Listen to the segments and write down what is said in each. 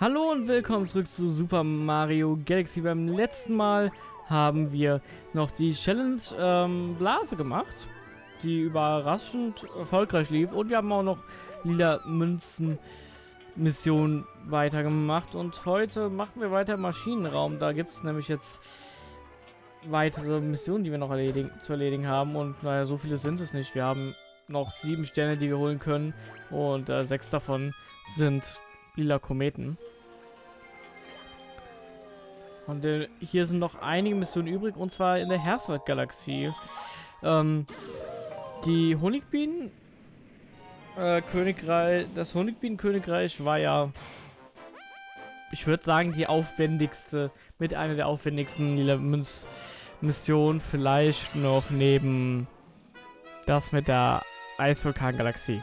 Hallo und willkommen zurück zu Super Mario Galaxy. Beim letzten Mal haben wir noch die Challenge ähm, Blase gemacht, die überraschend erfolgreich lief. Und wir haben auch noch lila Münzen Mission weitergemacht. Und heute machen wir weiter im Maschinenraum. Da gibt es nämlich jetzt weitere Missionen, die wir noch erledigen, zu erledigen haben. Und naja, so viele sind es nicht. Wir haben noch sieben Sterne, die wir holen können. Und äh, sechs davon sind lila Kometen. Und äh, hier sind noch einige Missionen übrig, und zwar in der Herzwald-Galaxie. Ähm, die Honigbienen äh, Königreich, das Honigbienen-Königreich war ja, ich würde sagen, die aufwendigste, mit einer der aufwendigsten Missionen, vielleicht noch neben das mit der Eisvulkan-Galaxie.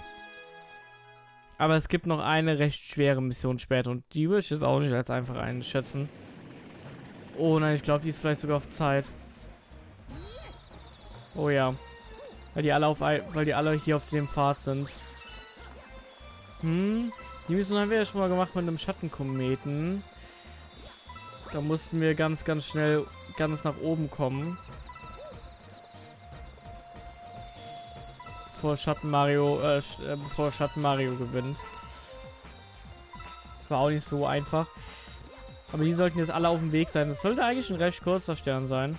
Aber es gibt noch eine recht schwere Mission später und die würde ich jetzt auch nicht als einfach einschätzen. Oh nein, ich glaube, die ist vielleicht sogar auf Zeit. Oh ja. Weil die alle auf weil die alle hier auf dem Pfad sind. Hm. Die Mission haben wir ja schon mal gemacht mit einem Schattenkometen. Da mussten wir ganz, ganz schnell ganz nach oben kommen. Bevor Schatten Mario, äh, äh, bevor Schatten Mario gewinnt. Das war auch nicht so einfach. Aber die sollten jetzt alle auf dem Weg sein. Das sollte eigentlich ein recht kurzer Stern sein.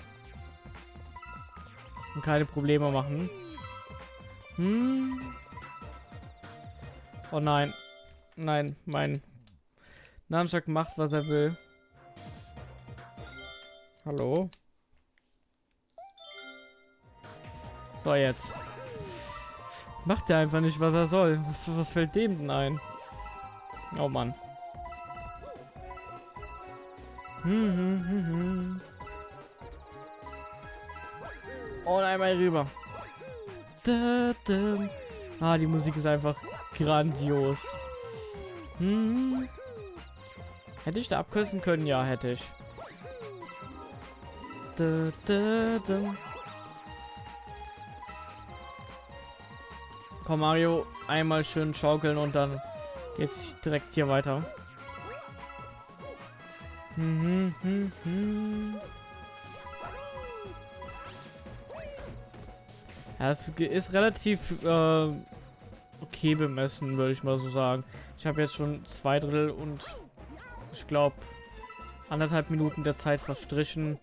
Und keine Probleme machen. Hm. Oh nein. Nein, mein Nunchuck macht, was er will. Hallo? So, jetzt. Macht er einfach nicht, was er soll. Was, was fällt dem denn ein? Oh Mann. Und einmal rüber. Ah, die Musik ist einfach grandios. Hm. Hätte ich da abkürzen können? Ja, hätte ich. Komm, Mario, einmal schön schaukeln und dann geht's direkt hier weiter. Hm, hm, hm, ja, es ist relativ äh, okay bemessen, würde ich mal so sagen. Ich habe jetzt schon zwei Drittel und ich glaube anderthalb Minuten der Zeit verstrichen.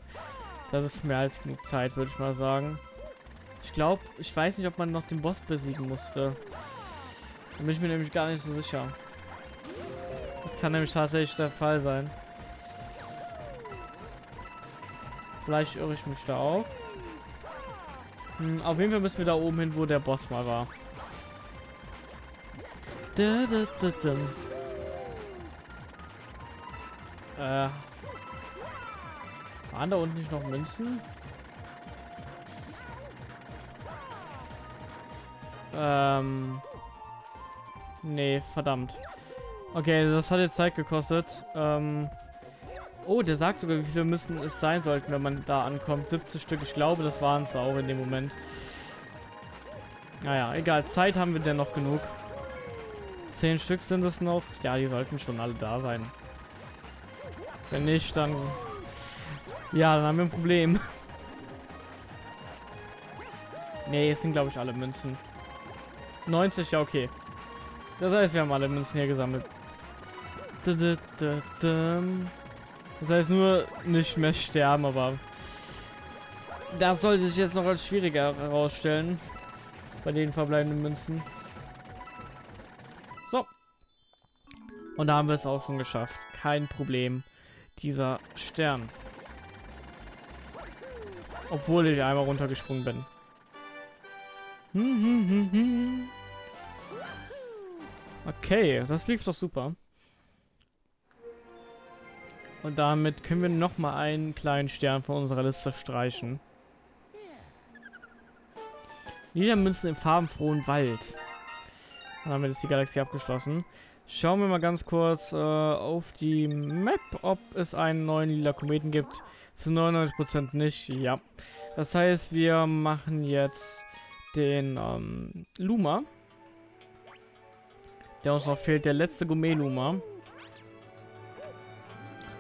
Das ist mehr als genug Zeit, würde ich mal sagen. Ich glaube, ich weiß nicht, ob man noch den Boss besiegen musste. Da bin ich mir nämlich gar nicht so sicher. Das kann nämlich tatsächlich der Fall sein. Vielleicht irre ich mich da auch. Hm, auf jeden Fall müssen wir da oben hin, wo der Boss mal war. Da, da, da. Äh. Waren da unten nicht noch Münzen? Ähm. Nee, verdammt. Okay, das hat jetzt Zeit gekostet. Ähm. Oh, der sagt sogar, wie viele müssen es sein sollten, wenn man da ankommt. 70 Stück. Ich glaube, das waren es auch in dem Moment. Naja, egal. Zeit haben wir denn noch genug. 10 Stück sind es noch. Ja, die sollten schon alle da sein. Wenn nicht, dann... Ja, dann haben wir ein Problem. nee, es sind, glaube ich, alle Münzen. 90, ja, okay. Das heißt, wir haben alle Münzen hier gesammelt. Da, da, da. Das heißt nur nicht mehr sterben, aber das sollte sich jetzt noch als schwieriger herausstellen bei den verbleibenden Münzen. So. Und da haben wir es auch schon geschafft. Kein Problem. Dieser Stern. Obwohl ich einmal runtergesprungen bin. Okay, das lief doch super. Und damit können wir noch mal einen kleinen Stern von unserer Liste streichen. Niedermünzen im farbenfrohen Wald. Dann haben wir jetzt die Galaxie abgeschlossen. Schauen wir mal ganz kurz äh, auf die Map, ob es einen neuen lila Kometen gibt. Zu 99% nicht, ja. Das heißt, wir machen jetzt den ähm, Luma. Der uns noch fehlt, der letzte Gourmet-Luma.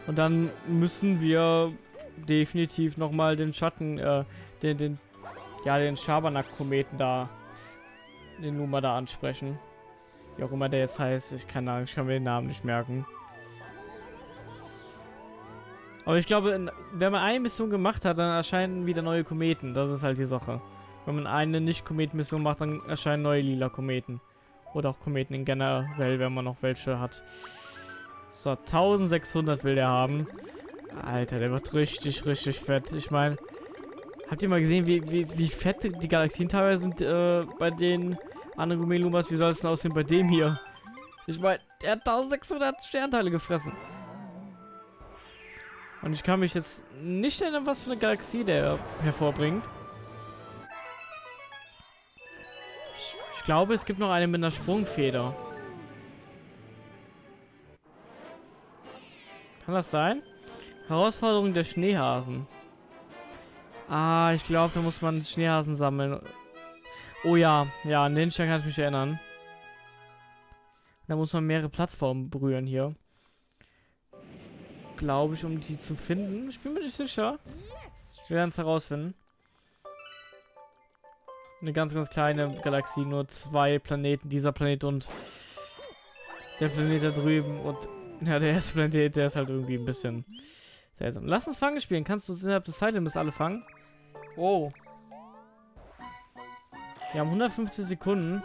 Und dann müssen wir definitiv nochmal den Schatten, äh, den, den, ja, den Schabernack-Kometen da, den Numa da ansprechen. Wie auch immer der jetzt heißt, ich kann, ich kann mir den Namen nicht merken. Aber ich glaube, wenn man eine Mission gemacht hat, dann erscheinen wieder neue Kometen. Das ist halt die Sache. Wenn man eine Nicht-Komet-Mission macht, dann erscheinen neue lila Kometen. Oder auch Kometen in generell, wenn man noch welche hat. So, 1600 will der haben. Alter, der wird richtig, richtig fett. Ich meine, habt ihr mal gesehen, wie, wie, wie fett die Galaxien teilweise sind äh, bei den anderen Gumelumas? Wie soll es denn aussehen bei dem hier? Ich meine, der hat 1600 Sternteile gefressen. Und ich kann mich jetzt nicht erinnern, was für eine Galaxie der hervorbringt. Ich, ich glaube, es gibt noch eine mit einer Sprungfeder. Kann das sein? Herausforderung der Schneehasen. Ah, ich glaube, da muss man Schneehasen sammeln. Oh ja, ja, an den Stern kann ich mich erinnern. Da muss man mehrere Plattformen berühren hier. Glaube ich, um die zu finden. Ich bin mir nicht sicher. Wir werden es herausfinden. Eine ganz, ganz kleine Galaxie. Nur zwei Planeten. Dieser Planet und der Planet da drüben. Und ja, der erste Planet, der ist halt irgendwie ein bisschen seltsam. Lass uns Fangen spielen. Kannst du innerhalb des Zeitlimits alle fangen? Oh. Wir haben 150 Sekunden.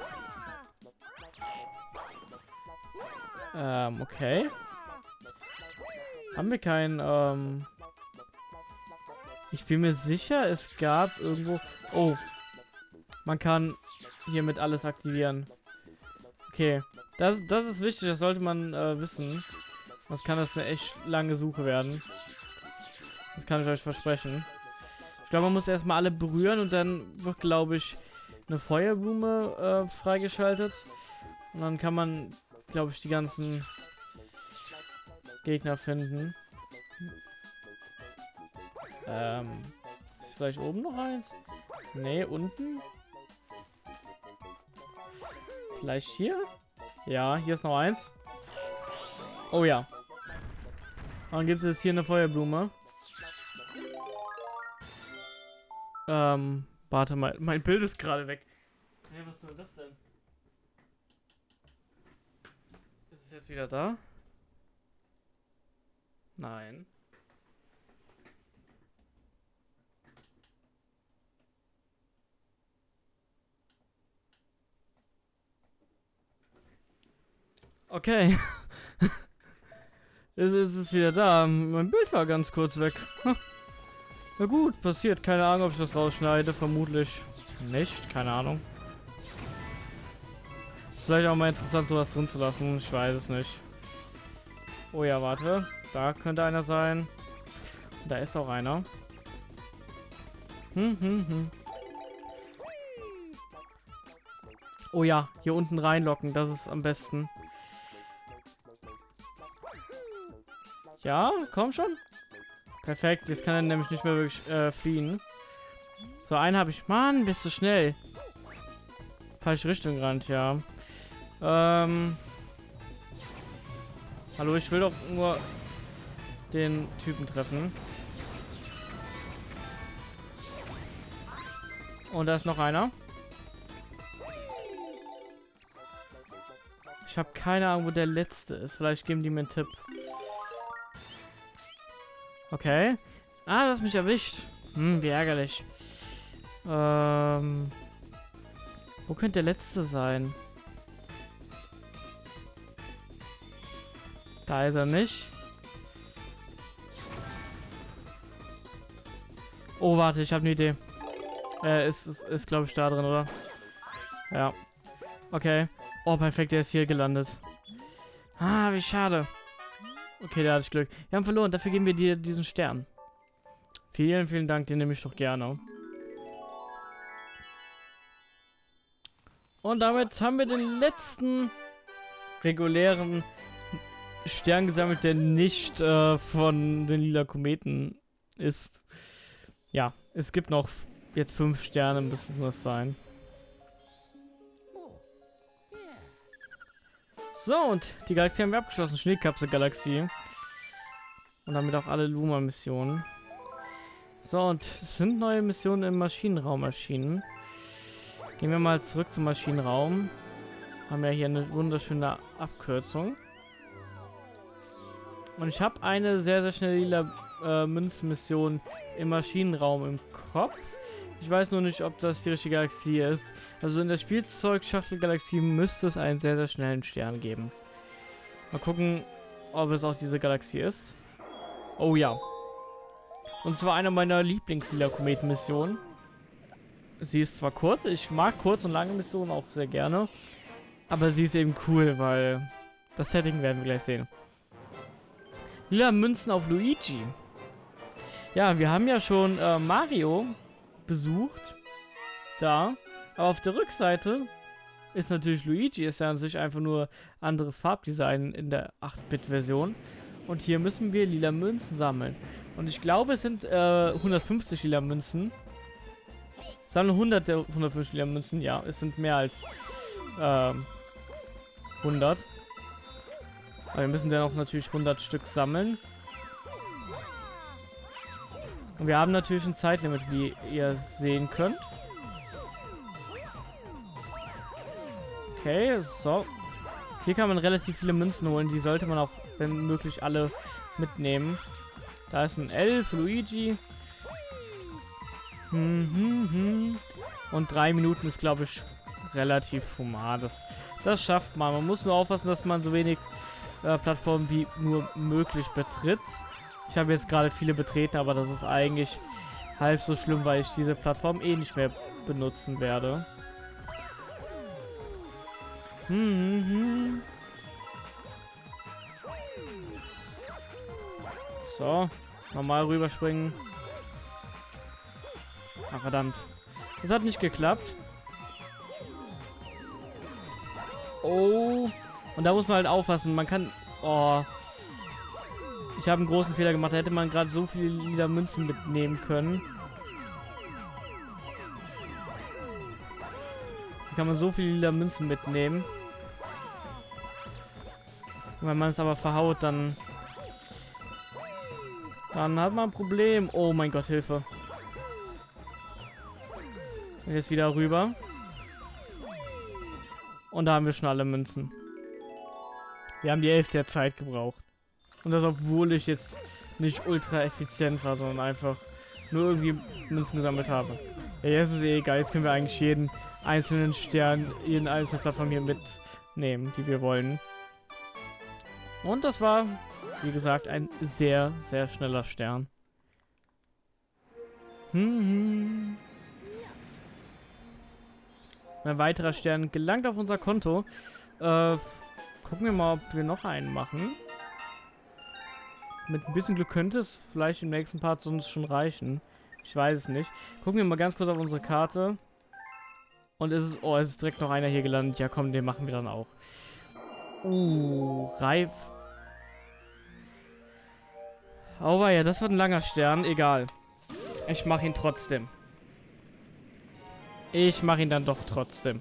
Ähm, okay. Haben wir kein, ähm... Ich bin mir sicher, es gab irgendwo... Oh. Man kann hiermit alles aktivieren. Okay. Das, das ist wichtig, das sollte man äh, wissen. Sonst kann das eine echt lange Suche werden. Das kann ich euch versprechen. Ich glaube, man muss erstmal alle berühren und dann wird, glaube ich, eine Feuerblume äh, freigeschaltet. Und dann kann man, glaube ich, die ganzen Gegner finden. Ähm, ist vielleicht oben noch eins? Ne, unten? Vielleicht hier? Ja, hier ist noch eins. Oh ja. dann gibt es hier eine Feuerblume. Ähm, warte mal. Mein Bild ist gerade weg. Hey, was soll das denn? Ist es jetzt wieder da? Nein. Okay. es ist wieder da. Mein Bild war ganz kurz weg. Na gut, passiert. Keine Ahnung, ob ich das rausschneide. Vermutlich nicht. Keine Ahnung. Vielleicht auch mal interessant, sowas drin zu lassen. Ich weiß es nicht. Oh ja, warte. Da könnte einer sein. Da ist auch einer. Hm, hm, hm. Oh ja, hier unten reinlocken. Das ist am besten. Ja, komm schon. Perfekt, jetzt kann er nämlich nicht mehr wirklich äh, fliehen. So, einen habe ich. Mann, bist du schnell. Falsche Richtung gerannt, ja. Ähm. Hallo, ich will doch nur den Typen treffen. Und da ist noch einer. Ich habe keine Ahnung, wo der letzte ist. Vielleicht geben die mir einen Tipp. Okay. Ah, das mich erwischt. Hm, wie ärgerlich. Ähm. Wo könnte der letzte sein? Da ist er nicht. Oh, warte, ich habe eine Idee. Äh, ist, ist, ist glaube ich, da drin, oder? Ja. Okay. Oh, perfekt, der ist hier gelandet. Ah, wie schade. Okay, da hatte ich Glück. Wir haben verloren, dafür geben wir dir diesen Stern. Vielen, vielen Dank, den nehme ich doch gerne. Und damit haben wir den letzten regulären Stern gesammelt, der nicht äh, von den lila Kometen ist. Ja, es gibt noch jetzt fünf Sterne, müssen das sein. So, und die Galaxie haben wir abgeschlossen. Schneekapsel-Galaxie. Und damit auch alle Luma-Missionen. So, und es sind neue Missionen im Maschinenraum erschienen. Gehen wir mal zurück zum Maschinenraum. Haben ja hier eine wunderschöne Abkürzung. Und ich habe eine sehr, sehr schnelle lila äh, Münzmission im Maschinenraum im Kopf. Ich weiß nur nicht, ob das die richtige Galaxie ist. Also in der Spielzeug-Schachtel-Galaxie müsste es einen sehr, sehr schnellen Stern geben. Mal gucken, ob es auch diese Galaxie ist. Oh ja. Und zwar eine meiner Lieblings-Lila-Kometen-Missionen. Sie ist zwar kurz, ich mag kurz und lange Missionen auch sehr gerne. Aber sie ist eben cool, weil das Setting werden wir gleich sehen. Lila Münzen auf Luigi. Ja, wir haben ja schon äh, Mario besucht. Da. Aber auf der Rückseite ist natürlich Luigi. Ist ja an sich einfach nur anderes Farbdesign in der 8-Bit-Version. Und hier müssen wir lila Münzen sammeln. Und ich glaube, es sind äh, 150 lila Münzen. Sammeln 100 der 150 lila Münzen. Ja, es sind mehr als äh, 100. Aber wir müssen dann auch natürlich 100 Stück sammeln. Und wir haben natürlich ein Zeitlimit, wie ihr sehen könnt. Okay, so. Hier kann man relativ viele Münzen holen. Die sollte man auch, wenn möglich, alle mitnehmen. Da ist ein L für Luigi. Hm, hm, hm. Und drei Minuten ist, glaube ich, relativ human. Das, das schafft man. Man muss nur aufpassen, dass man so wenig äh, Plattformen wie nur möglich betritt. Ich habe jetzt gerade viele betreten, aber das ist eigentlich halb so schlimm, weil ich diese Plattform eh nicht mehr benutzen werde. Hm, hm, hm. So, normal rüberspringen. Ach, verdammt. Das hat nicht geklappt. Oh. Und da muss man halt aufpassen. Man kann... Oh. Ich habe einen großen Fehler gemacht. Da hätte man gerade so viele lila Münzen mitnehmen können. Da kann man so viele lila Münzen mitnehmen. Wenn man es aber verhaut, dann... Dann hat man ein Problem. Oh mein Gott, Hilfe. Jetzt wieder rüber. Und da haben wir schon alle Münzen. Wir haben die Hälfte der Zeit gebraucht. Und das, obwohl ich jetzt nicht ultra effizient war, sondern einfach nur irgendwie Münzen gesammelt habe. Ja, jetzt ist es eh egal. Jetzt können wir eigentlich jeden einzelnen Stern, jeden einzelnen Plattform hier mitnehmen, die wir wollen. Und das war, wie gesagt, ein sehr, sehr schneller Stern. Hm, hm. Ein weiterer Stern gelangt auf unser Konto. Äh, gucken wir mal, ob wir noch einen machen. Mit ein bisschen Glück könnte es vielleicht im nächsten Part sonst schon reichen. Ich weiß es nicht. Gucken wir mal ganz kurz auf unsere Karte. Und es ist... Oh, es ist direkt noch einer hier gelandet. Ja, komm, den machen wir dann auch. Uh, Reif. Oh, ja, das wird ein langer Stern. Egal. Ich mache ihn trotzdem. Ich mache ihn dann doch trotzdem.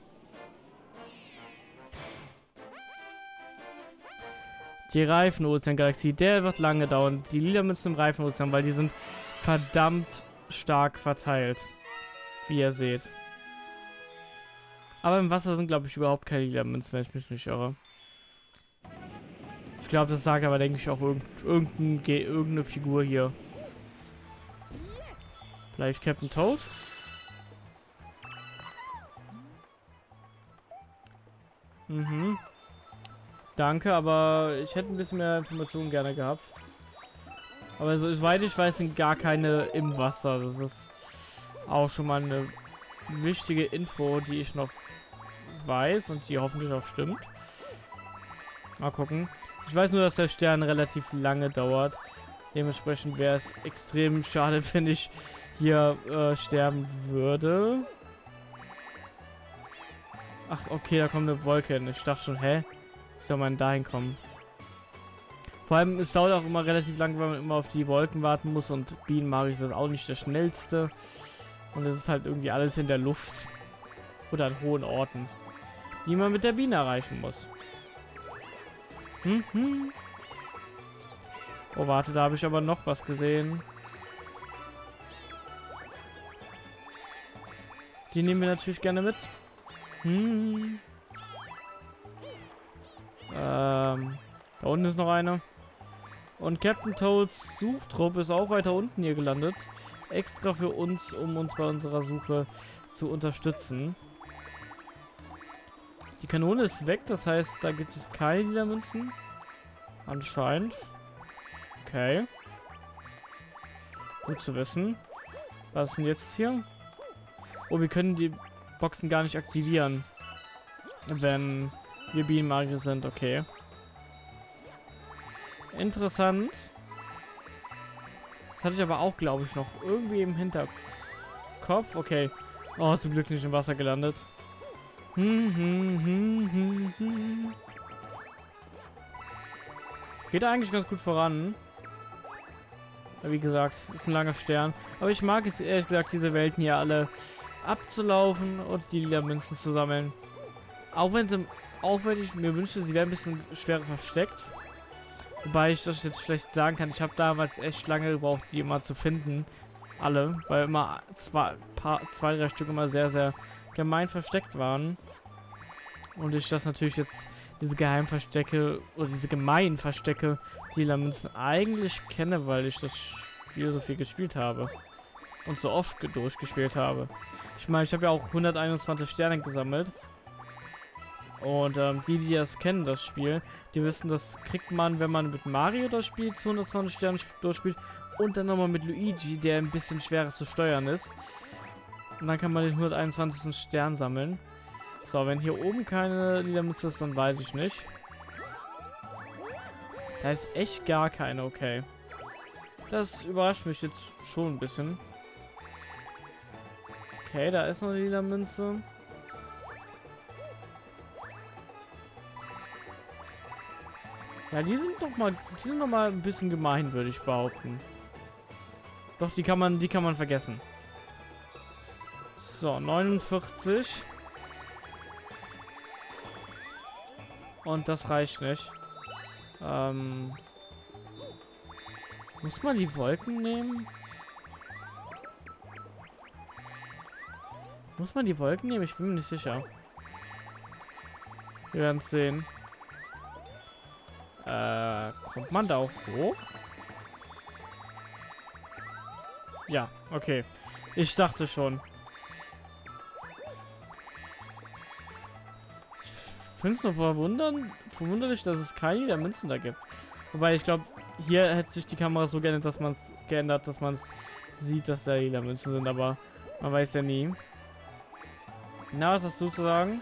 Die Reifenozean-Galaxie, der wird lange dauern. Die lila Münzen im Reifenozean, weil die sind verdammt stark verteilt. Wie ihr seht. Aber im Wasser sind, glaube ich, überhaupt keine lila Münzen, wenn ich mich nicht irre. Ich glaube, das sagt aber, denke ich, auch irgend, irgendein, irgendeine Figur hier. Vielleicht Captain Toad? Mhm. Danke, aber ich hätte ein bisschen mehr Informationen gerne gehabt. Aber so, soweit ich weiß, sind gar keine im Wasser. Das ist auch schon mal eine wichtige Info, die ich noch weiß und die hoffentlich auch stimmt. Mal gucken. Ich weiß nur, dass der Stern relativ lange dauert. Dementsprechend wäre es extrem schade, wenn ich hier äh, sterben würde. Ach, okay, da kommt eine Wolke hin. Ich dachte schon, hä? Soll man dahin kommen? Vor allem, es dauert auch immer relativ lang, weil man immer auf die Wolken warten muss und Bienen ich das auch nicht das schnellste. Und es ist halt irgendwie alles in der Luft. Oder an hohen Orten. Die man mit der Biene erreichen muss. Mhm. Oh, warte, da habe ich aber noch was gesehen. Die nehmen wir natürlich gerne mit. Hm. Ähm, da unten ist noch eine. Und Captain Toads Suchtrupp ist auch weiter unten hier gelandet. Extra für uns, um uns bei unserer Suche zu unterstützen. Die Kanone ist weg, das heißt, da gibt es keine Niedermünzen. Anscheinend. Okay. Gut zu wissen. Was ist denn jetzt hier? Oh, wir können die Boxen gar nicht aktivieren. Wenn wir Bienenmagier sind, okay. Interessant. Das hatte ich aber auch, glaube ich, noch irgendwie im Hinterkopf. Okay. Oh, zum Glück nicht im Wasser gelandet. Hm, hm, hm, hm, hm. Geht eigentlich ganz gut voran. Wie gesagt, ist ein langer Stern. Aber ich mag es ehrlich gesagt, diese Welten hier alle abzulaufen und die lila Münzen zu sammeln. Auch wenn sie, auch wenn ich mir wünschte, sie wären ein bisschen schwerer versteckt. Wobei ich das jetzt schlecht sagen kann. Ich habe damals echt lange gebraucht, die immer zu finden. Alle, weil immer zwei, paar, zwei, drei Stück immer sehr, sehr gemein versteckt waren. Und ich das natürlich jetzt, diese Geheimverstecke oder diese gemeinen Verstecke lila Münzen eigentlich kenne, weil ich das Spiel so viel gespielt habe. Und so oft durchgespielt habe. Ich meine, ich habe ja auch 121 Sterne gesammelt. Und ähm, die, die das kennen, das Spiel, die wissen, das kriegt man, wenn man mit Mario das Spiel zu 120 Sternen durchspielt und dann nochmal mit Luigi, der ein bisschen schwerer zu steuern ist. Und dann kann man den 121. Stern sammeln. So, wenn hier oben keine Liedermütze ist, dann weiß ich nicht. Da ist echt gar keine, okay. Das überrascht mich jetzt schon ein bisschen. Okay, da ist noch eine lila Münze. Ja, die sind doch mal, die sind noch mal ein bisschen gemein, würde ich behaupten. Doch, die kann man, die kann man vergessen. So, 49. Und das reicht nicht. Ähm, muss man die Wolken nehmen? Muss man die Wolken nehmen? Ich bin mir nicht sicher. Wir werden es sehen. Äh, kommt man da auch hoch? Ja, okay. Ich dachte schon. Ich finde es nur verwundern, verwunderlich, dass es keine der Münzen da gibt. Wobei ich glaube, hier hätte sich die Kamera so geändert, dass man es geändert, dass man es sieht, dass da lila Münzen sind, aber man weiß ja nie. Na, was hast du zu sagen?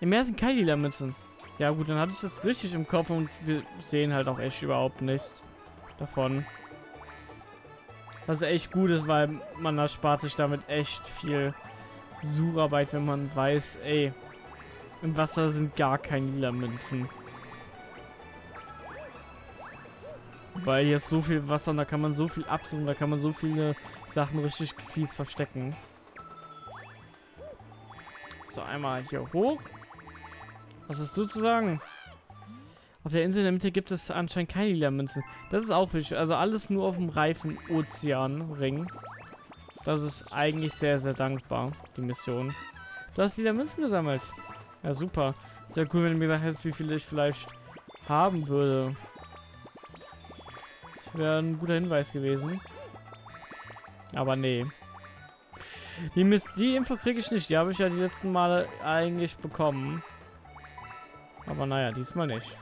Im Meer sind keine lila Münzen. Ja gut, dann hatte ich das richtig im Kopf und wir sehen halt auch echt überhaupt nichts davon. Was echt gut ist, weil man erspart sich damit echt viel Sucharbeit, wenn man weiß, ey, im Wasser sind gar keine lila Münzen. Weil hier ist so viel Wasser und da kann man so viel absuchen, da kann man so viele Sachen richtig fies verstecken. So, einmal hier hoch. Was hast du zu sagen? Auf der Insel in der Mitte gibt es anscheinend keine lila Münzen. Das ist auch wichtig. Also alles nur auf dem reifen Ozeanring. Das ist eigentlich sehr, sehr dankbar, die Mission. Du hast lila Münzen gesammelt. Ja, super. Sehr cool, wenn du mir gesagt hättest, wie viele ich vielleicht haben würde. Das wäre ein guter Hinweis gewesen. Aber nee. Die, Mist, die Info kriege ich nicht. Die habe ich ja die letzten Male eigentlich bekommen. Aber naja, diesmal nicht.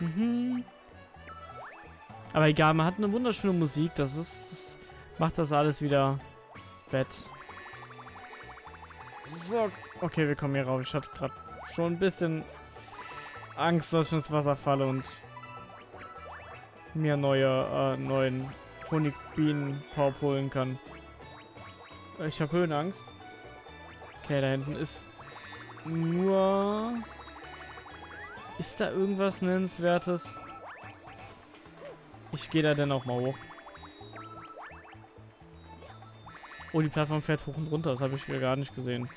Mhm. Aber egal, man hat eine wunderschöne Musik. Das ist, das macht das alles wieder wett. So, okay, wir kommen hier rauf. Ich hatte gerade schon ein bisschen Angst, dass ich ins Wasser falle und mir neue, äh, neuen Honigbienen-Pop holen kann. Ich habe Höhenangst. Okay, da hinten ist nur... Ist da irgendwas Nennenswertes? Ich gehe da dann auch mal hoch. Oh, die Plattform fährt hoch und runter. Das habe ich gar nicht gesehen.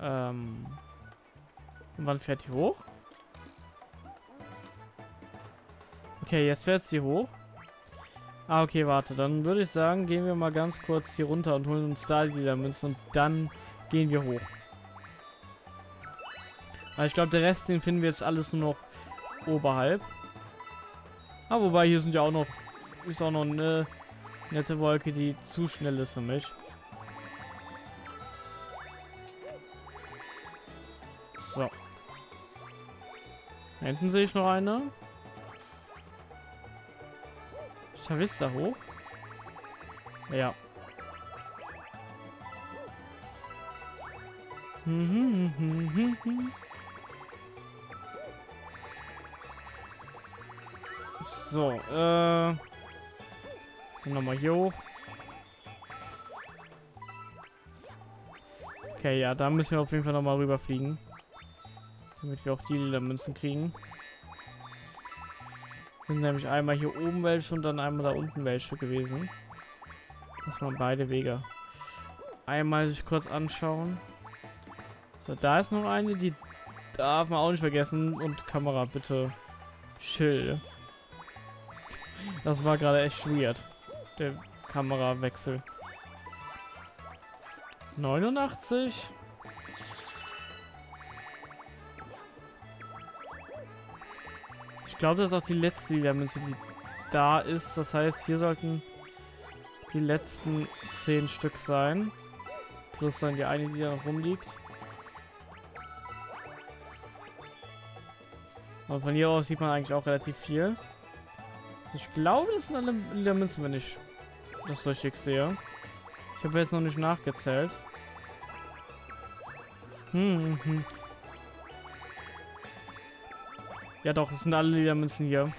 Ähm... Und wann fährt die hoch? Okay, jetzt fährt sie hoch. Ah, okay, warte. Dann würde ich sagen, gehen wir mal ganz kurz hier runter und holen uns da die Münzen und dann gehen wir hoch. Aber ich glaube, der Rest, den finden wir jetzt alles nur noch oberhalb. Ah, wobei hier sind ja auch noch, ist auch noch eine nette Wolke, die zu schnell ist für mich. So. Hinten sehe ich noch eine. Ist da hoch? Ja. So, äh... Nochmal hier hoch. Okay, ja, da müssen wir auf jeden Fall nochmal rüberfliegen. Damit wir auch die lila Münzen kriegen. Sind nämlich einmal hier oben welche und dann einmal da unten welche gewesen. Muss man beide Wege einmal sich kurz anschauen. So, da ist noch eine, die darf man auch nicht vergessen. Und Kamera, bitte chill. Das war gerade echt weird. Der Kamerawechsel. 89. Ich glaube, das ist auch die letzte Münze, die da ist. Das heißt, hier sollten die letzten 10 Stück sein. Plus dann die eine, die da noch rumliegt. Aber von hier aus sieht man eigentlich auch relativ viel. Ich glaube, das sind alle lila Münzen, wenn ich das richtig sehe. Ich habe jetzt noch nicht nachgezählt. Hm, hm, hm. Ja doch, es sind alle Ledermünzen hier.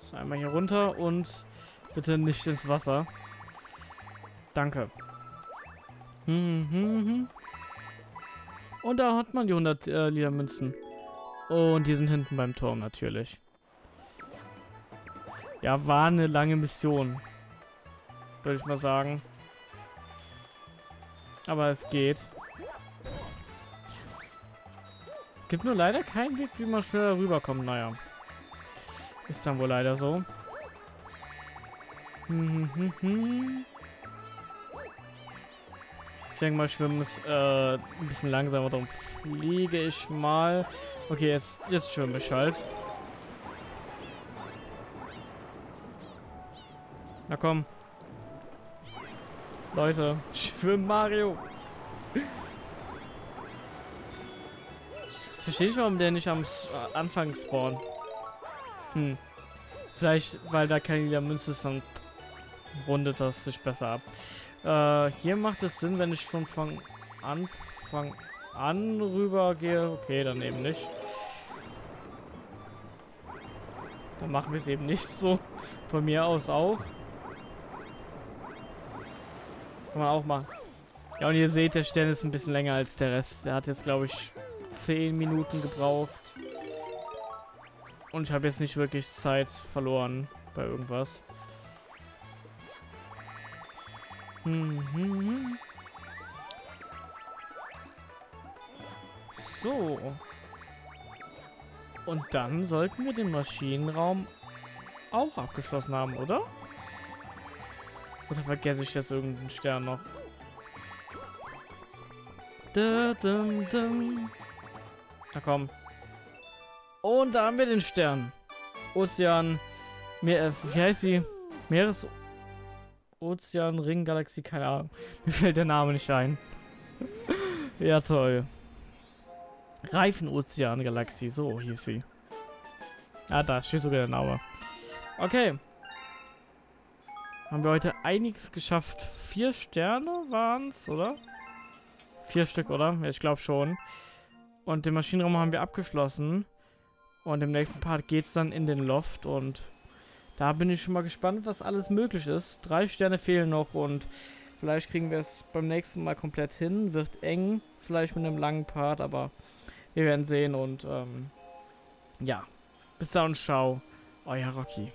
So, einmal hier runter und bitte nicht ins Wasser. Danke. Hm, hm, hm. Und da hat man die 100 äh, Ledermünzen. Und die sind hinten beim Turm natürlich. Ja, war eine lange Mission. Würde ich mal sagen. Aber es geht. Gibt nur leider keinen Weg, wie man schneller rüberkommt. Naja. Ist dann wohl leider so. Hm, hm, hm, ich denke mal, Schwimmen ist äh, ein bisschen langsamer, darum fliege ich mal. Okay, jetzt, jetzt schwimme ich halt. Na komm. Leute, schwimm Mario. verstehe nicht, warum der nicht am äh, Anfang spawnt. Hm. Vielleicht, weil da keine Münze ist, dann rundet das sich besser ab. Äh, hier macht es Sinn, wenn ich schon von Anfang an rüber gehe. Okay, dann eben nicht. Dann machen wir es eben nicht so. Von mir aus auch. Kann man auch machen. Ja, und ihr seht, der Stern ist ein bisschen länger als der Rest. Der hat jetzt, glaube ich, 10 Minuten gebraucht. Und ich habe jetzt nicht wirklich Zeit verloren bei irgendwas. Mhm. So. Und dann sollten wir den Maschinenraum auch abgeschlossen haben, oder? Oder vergesse ich jetzt irgendeinen Stern noch? Da, dum, dum. Na komm. Und da haben wir den Stern. Ozean. Meer, wie heißt sie? Meeres. Ozean, Ring, Galaxie, keine Ahnung. Mir fällt der Name nicht ein. ja, toll. Reifenozean, Galaxie, so hieß sie. Ah, da steht sogar der Name. Okay. Haben wir heute einiges geschafft. Vier Sterne waren es, oder? Vier Stück, oder? Ja, ich glaube schon. Und den Maschinenraum haben wir abgeschlossen. Und im nächsten Part geht es dann in den Loft. Und da bin ich schon mal gespannt, was alles möglich ist. Drei Sterne fehlen noch und vielleicht kriegen wir es beim nächsten Mal komplett hin. Wird eng, vielleicht mit einem langen Part, aber wir werden sehen. Und ähm, ja, bis dann und ciao. Euer Rocky.